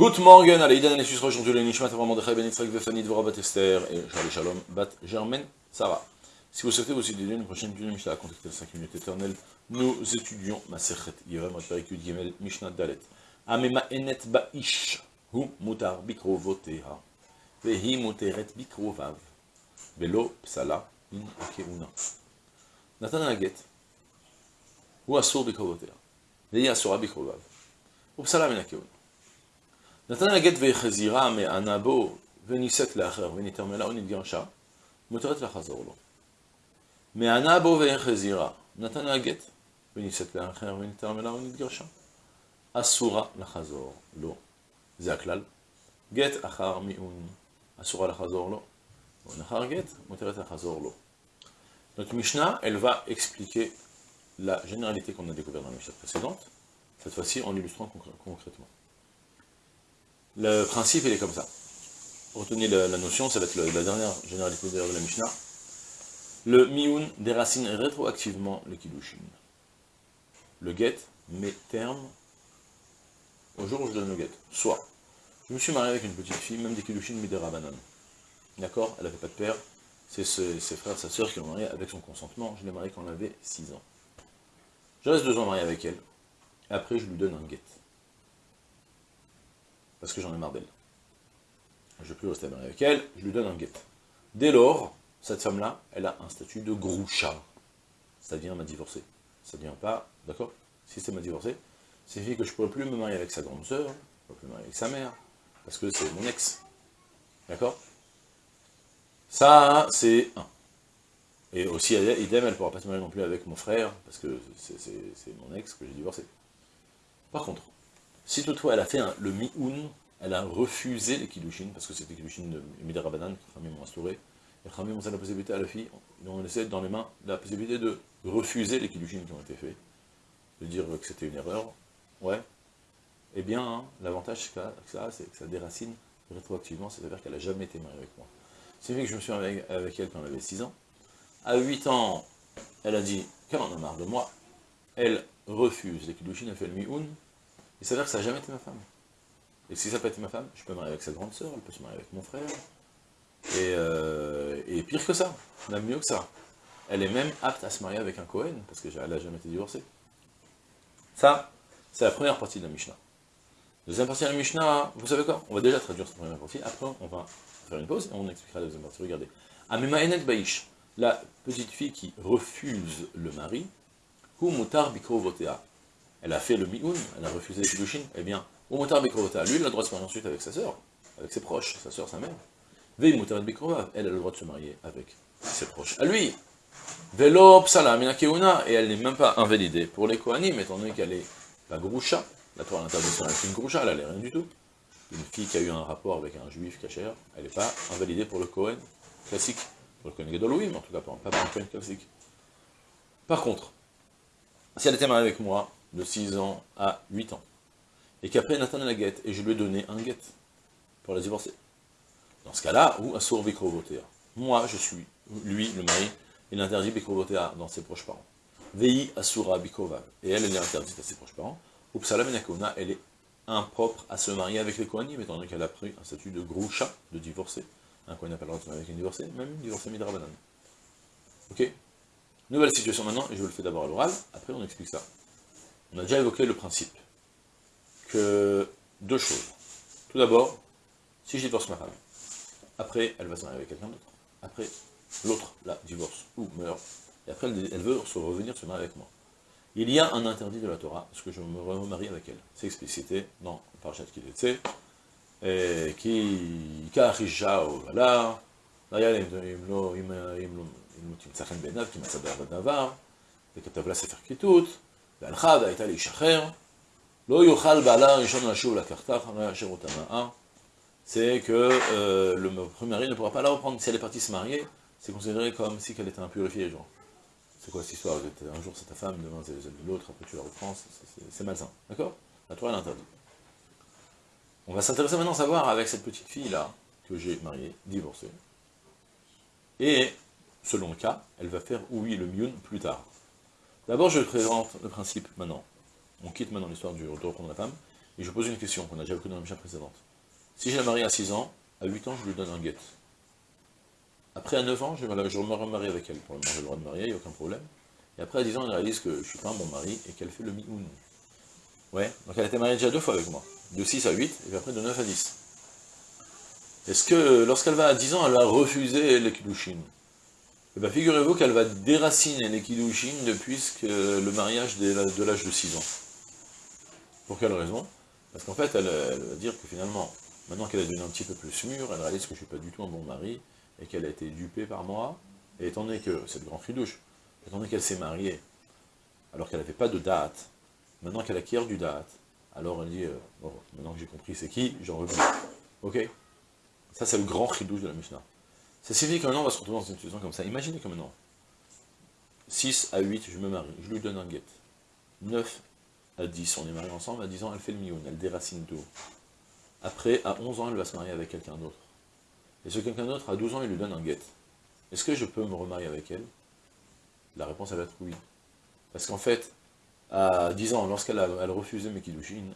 Good morning, allez, Idan Alexis aujourd'hui le Nishmat Avram Mordechai Ben Yitzhak Vefani Dvorah Bat Esther et Charlie Shalom Bat Germaine Sarah. Si vous souhaitez vous étudier une prochaine étude de Mishnah, contactez les 5 minutes éternelles, nous étudions Maserhet Yevam Perikut Gimel Mishnah Dalet. Amema Enet Ba'ish Hu Mutar Bikrovoteha Vehi Muteret Bikrovav Velo Psala In Akeuna Nathan Aget Hu Asur Bikrovoteha Vehi Asura Bikrovav Upsala Min Akeuna נתן הגט ויחזירה מענה בו, ונישאת לאחר, ונתרמלה ונתגרשה, מותרת לחזור לו. מענה בו ויחזירה, נתן הגט, ונישאת לאחר, ונתרמלה ונתגרשה. אסורה לחזור לו. זה הכלל. גט אחר מיעון, אסורה לחזור לו. מיעון אחר גט, מותרת לחזור לו. Notre Mishnah, elle va expliquer la généralité qu'on a découvert dans la Mishnah précédente, cette fois-ci en l'illustrant concrètement. Le principe, il est comme ça. Retenez la, notion, ça va être la dernière généralité de la Mishnah. Le miun déracine rétroactivement le kiddushin. Le get met terme au jour où je donne le get. Soit, je me suis marié avec une petite fille, même des kiddushin mais des rabanan. D'accord? Elle n'avait pas de père. C'est ses, frères, sa soeur qui l'ont marié avec son consentement. Je l'ai mariée quand elle avait 6 ans. Je reste deux ans marié avec elle. Après, je lui donne un get parce que j'en ai marre d'elle. Je ne vais plus rester avec elle, je lui donne un guet. Dès lors, cette femme-là, elle a un statut de groucha. Ça devient ma divorcée. Ça devient pas, d'accord? Si c'est ma divorcée, c'est signifie que je ne pourrais plus me marier avec sa grande sœur, je ne pourrais plus me marier avec sa mère, parce que c'est mon ex. D'accord? Ça, c'est un. Et aussi, idem, elle ne pourra pas se marier non plus avec mon frère, parce que c'est mon ex que j'ai divorcé. Par contre, si toutefois elle a fait le mi-un, elle a refusé les kiddushin, parce que c'était kiddushin de Midera Banan, que Khamim ont instauré, et Khamim ont la possibilité à la fille, ont laissé dans les mains la possibilité de refuser les kiddushin qui ont été faits, de dire que c'était une erreur, ouais, eh bien, hein, l'avantage que ça, c'est que ça déracine rétroactivement, c'est-à-dire qu'elle n'a jamais été mariée avec moi. C'est vrai que je me suis marié avec elle quand elle avait 6 ans. À 8 ans, elle a dit qu'elle en a marre de moi. Elle refuse les kiddushin, elle fait le mi-un, il s'avère que ça n'a jamais été ma femme. Et si ça n'a pas été ma femme, je peux me marier avec sa grande sœur, elle peut se marier avec mon frère. Et, euh, pire que ça, même mieux que ça. Elle est même apte à se marier avec un Cohen, parce qu'elle n'a jamais été divorcée. Ça, c'est la première partie de la Mishnah. Deuxième partie de la Mishnah, vous savez quoi? On va déjà traduire cette première partie, après on va faire une pause et on expliquera la deuxième partie. Regardez. Amema Enet Baïch, la petite fille qui refuse le mari, Hu Mutar Bikro Votea elle a fait le mi'un, elle a refusé les kiddushin, eh bien, au motar Bekrova, lui, il a le droit de se marier ensuite avec sa sœur, avec ses proches, sa sœur, sa mère. Vei motar Bekrova, elle a le droit de se marier avec ses proches. À lui, Velo psala et elle n'est même pas invalidée pour les Kohanim, étant donné qu'elle est la groucha, la Torah l'interdiction est une groucha, elle n'a rien du tout. Une fille qui a eu un rapport avec un juif cachère, elle n'est pas invalidée pour le Kohen classique, pour le Kohen Gadol, mais en tout cas pas pour le classique. Par contre, si elle était mariée avec moi, de 6 ans à 8 ans, et qu'après Nathan la guette, et je lui ai donné un guette pour la divorcer. Dans ce cas-là, ou Assour Bikrovotea. Moi, je suis, lui, le mari, il interdit Bikrovotea dans ses proches parents. Vei Asura Bikova. Et elle, elle est interdite à ses proches parents. Upsala Menakona, elle est impropre à se marier avec les Kohanim, étant donné qu'elle a pris un statut de groucha, de divorcé. Un Kohen n'a pas le droit de se marier avec une divorcée, même une divorcée Midrabanan. Ok? Nouvelle situation maintenant, et je vous le fais d'abord à l'oral, après on explique ça. On a déjà évoqué le principe que deux choses. Tout d'abord, si je divorce ma femme, après elle va se marier avec quelqu'un d'autre, après l'autre la divorce ou meurt, et après elle veut se revenir se marier avec moi. Il y a un interdit de la Torah, parce que je me remarie avec elle. C'est explicité dans Parashat Kiletze, et qui ka'achisha ou là, là, תמצא בעיניו, כי מצא בעבד דבר, וכתב לה ספר כיתות, והלכה והייתה להישחרר, לא יוכל בעלה הראשון לשוב לקחתה אחרי אשר אותה נאה, c'est que euh, le premier mari ne pourra pas la reprendre. Si elle est partie se marier, c'est considéré comme si elle était impurifiée, genre. C'est quoi cette histoire Un jour c'est ta femme, demain c'est l'autre, après tu la reprends, c'est malsain. D'accord La Torah l'interdit. On va s'intéresser maintenant à savoir avec cette petite fille-là, que j'ai mariée, divorcée, et selon le cas, elle va faire oui le miun plus tard. D'abord, je présente le principe maintenant. On quitte maintenant l'histoire du retour contre la femme, Et je pose une question qu'on a déjà vu dans la mission précédente. Si je la marie à 6 ans, à 8 ans, je lui donne un guet. Après, à 9 ans, je, me remarie avec elle. Pour le moment, j'ai le droit de marier, il n'y a aucun problème. Et après, à 10 ans, elle réalise que je ne suis pas un bon mari et qu'elle fait le mi-oun. Ouais, donc elle a été mariée déjà deux fois avec moi. De 6 à 8, et puis après de 9 à 10. Est-ce que, lorsqu'elle va à 10 ans, elle va refuser les Kiddushin Eh bien, figurez-vous qu'elle va déraciner les Kiddushin depuis le mariage de l'âge de 6 ans. Pour quelle raison? Parce qu'en fait, elle, va dire que finalement, maintenant qu'elle est devenue un petit peu plus mûre, elle réalise que je ne suis pas du tout un bon mari, et qu'elle a été dupée par moi, et étant donné que, c'est le grand fridouche, étant donné qu'elle s'est mariée, alors qu'elle n'avait pas de date, maintenant qu'elle acquiert du date, alors elle dit, euh, maintenant que j'ai compris c'est qui, j'en reviens. Ok? Ça c'est le grand chidouche de la Mishnah. Ça signifie qu'un on va se retrouver dans une situation comme ça. Imaginez que maintenant, 6 à 8, je me marie, je lui donne un guet. 9 à 10, on est mariés ensemble, à 10 ans, elle fait le mioun, elle déracine tout. Après, à 11 ans, elle va se marier avec quelqu'un d'autre. Et ce quelqu'un d'autre, à 12 ans, il lui donne un guet. Est-ce que je peux me remarier avec elle? La réponse, elle va être oui. Parce qu'en fait, à 10 ans, lorsqu'elle a, elle refusé mes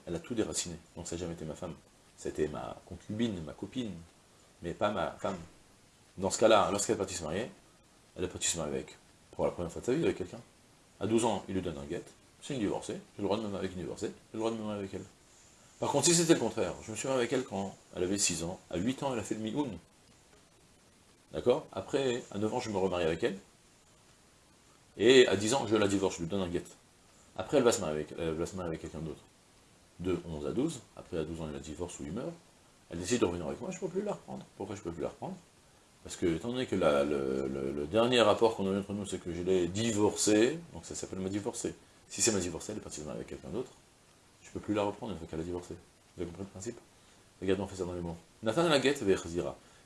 elle a tout déraciné. Donc ça n'a jamais été ma femme. C'était ma concubine, ma copine, mais pas ma femme. Dans ce cas-là, lorsqu'elle est partie se marier, elle est partie se marier avec, pour la première fois de sa vie, avec quelqu'un. À 12 ans, il lui donne un guet, c'est une divorcée, j'ai le droit de me marier avec une divorcée, j'ai le droit de me marier avec elle. Par contre, si c'était le contraire, je me suis marié avec elle quand elle avait 6 ans, à 8 ans, elle a fait le mi-oun. D'accord? Après, à 9 ans, je me remarie avec elle, et à 10 ans, je la divorce, je lui donne un guet. Après, elle va se marier avec, avec quelqu'un d'autre. De 11 à 12, après à 12 ans, elle la divorce ou il meurt. Elle décide de revenir avec moi, je ne peux plus la reprendre. Pourquoi je ne peux plus la reprendre? Parce que, étant donné que le, dernier rapport qu'on a eu entre nous, c'est que je l'ai divorcée, donc ça s'appelle ma divorcée. Si c'est ma divorcée, elle est partie avec quelqu'un d'autre, je ne peux plus la reprendre une fois qu'elle a divorcé. Vous avez compris le principe? Regardez, on fait ça dans les mots. Nathan la guette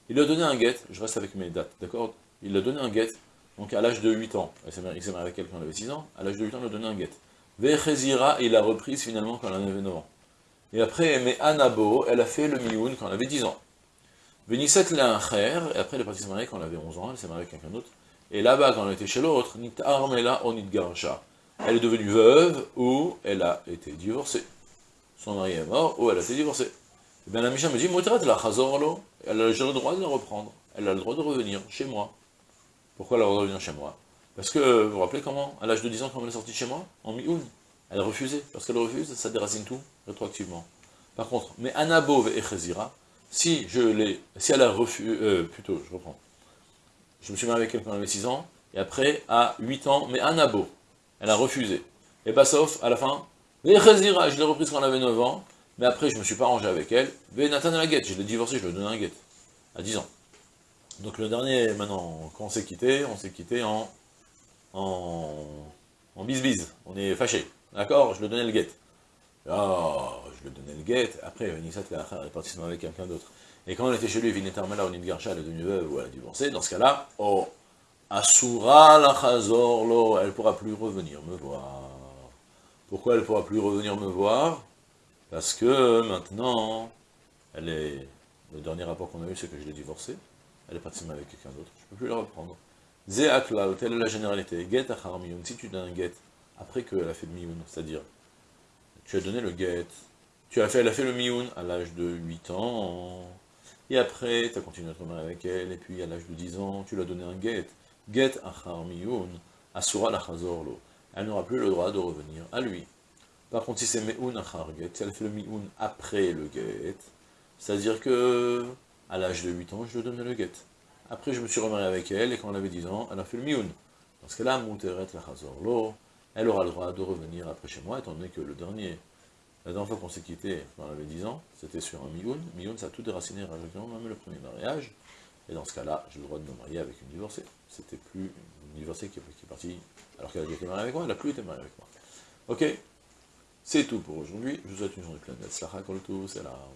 Il lui a donné un guette, je reste avec mes dates, d'accord? Il lui a donné un guette, donc à l'âge de 8 ans. Il s'est marié avec quelqu'un, elle avait 6 ans, à l'âge de 8 ans, il lui a donné un. Vechezira, il l'a reprise finalement quand elle avait 9 ans. Et après, mais Anabo, elle a fait le mioun quand elle avait 10 ans. Vénisset l'a et après elle est partie se marier quand elle avait 11 ans, elle s'est mariée avec quelqu'un d'autre. Et là-bas, quand elle était chez l'autre, Nit Armela Onit Garcha. Elle est devenue veuve ou elle a été divorcée. Son mari est mort ou elle a été divorcée. Et bien la Misha me dit, Motrat la Chazorlo, elle a le droit de la reprendre. Elle a le droit de revenir chez moi. Pourquoi elle a le droit de revenir chez moi? Parce que, vous vous rappelez comment? À l'âge de 10 ans, quand elle est sortie chez moi, en mi-oun, elle a refusé. Parce qu'elle refuse, ça déracine tout, rétroactivement. Par contre, mais Anabov et Chezira, si je l'ai, si elle a refusé, euh, plutôt, je reprends, je me suis marié avec quelqu'un quand elle avait 6 ans, et après, à 8 ans, mais Anabo, elle a refusé. Et pas sauf, à la fin, Chezira, je l'ai reprise quand elle avait 9 ans, mais après, je me suis pas rangé avec elle, mais Nathan la guette, je l'ai divorcé, je lui ai donné un guette, à 10 ans. Donc le dernier, maintenant, quand on s'est quitté, on s'est quitté en en, en on est fâché. D'accord? Je lui donnais le guet. Ah, je lui donnais le guet. Après, Nissat est parti avec quelqu'un d'autre. Et quand on était chez lui, Vinetarmala ou Nidgarcha, elle est devenue veuve ou elle a divorcé, dans ce cas-là, oh, Asura la Chazor elle ne pourra plus revenir me voir. Pourquoi elle ne pourra plus revenir me voir? Parce que maintenant, elle est. Le dernier rapport qu'on a eu, c'est que je l'ai divorcée. Elle est partie avec quelqu'un d'autre. Je ne peux plus la reprendre. Zéaklal, telle est la généralité. Get achar si tu donnes un get, après qu'elle a fait le mioun, c'est-à-dire, tu as donné le get, tu as fait, elle a fait le mioun à l'âge de 8 ans, et après, tu as continué à te marier avec elle, et puis à l'âge de 10 ans, tu lui as donné un get. Get achar miyun, asura lo. Elle n'aura plus le droit de revenir à lui. Par contre, si c'est meun achar get, si elle a fait le mioun après le get, c'est-à-dire que, à l'âge de 8 ans, je lui donné le get. Après, je me suis remarié avec elle, et quand elle avait 10 ans, elle a fait le mioun. Parce que là, Mouteret la lo, elle aura le droit de revenir après chez moi, étant donné que le dernier, la dernière fois qu'on s'est quitté, elle avait 10 ans, c'était sur un mioun. Mioun, ça a tout déraciné, même le premier mariage. Et dans ce cas-là, j'ai le droit de me marier avec une divorcée. C'était plus une divorcée qui, est partie, alors qu'elle a été mariée avec moi, elle n'a plus été mariée avec moi. Ok C'est tout pour aujourd'hui. Je vous souhaite une journée pleine.